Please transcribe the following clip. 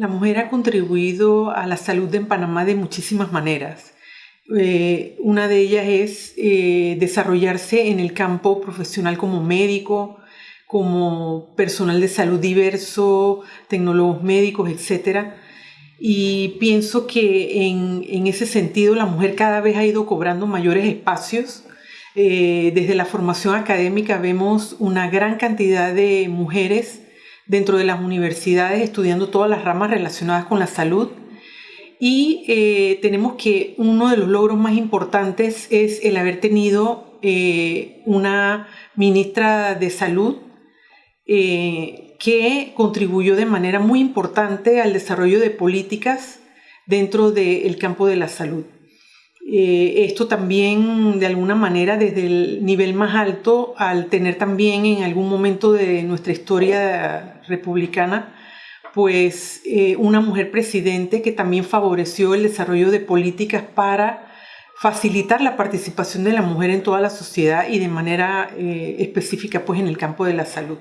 La mujer ha contribuido a la salud en Panamá de muchísimas maneras. Eh, una de ellas es eh, desarrollarse en el campo profesional como médico, como personal de salud diverso, tecnólogos médicos, etc. Y pienso que en, ese sentido la mujer cada vez ha ido cobrando mayores espacios. Eh, desde la formación académica vemos una gran cantidad de mujeres dentro de las universidades estudiando todas las ramas relacionadas con la salud. Y eh, tenemos que uno de los logros más importantes es el haber tenido eh, una ministra de salud eh, que contribuyó de manera muy importante al desarrollo de políticas dentro del campo de la salud. Eh, esto también de alguna manera desde el nivel más alto, al tener también en algún momento de nuestra historia republicana, pues eh, una mujer presidente que también favoreció el desarrollo de políticas para facilitar la participación de la mujer en toda la sociedad y de manera eh, específica pues en el campo de la salud.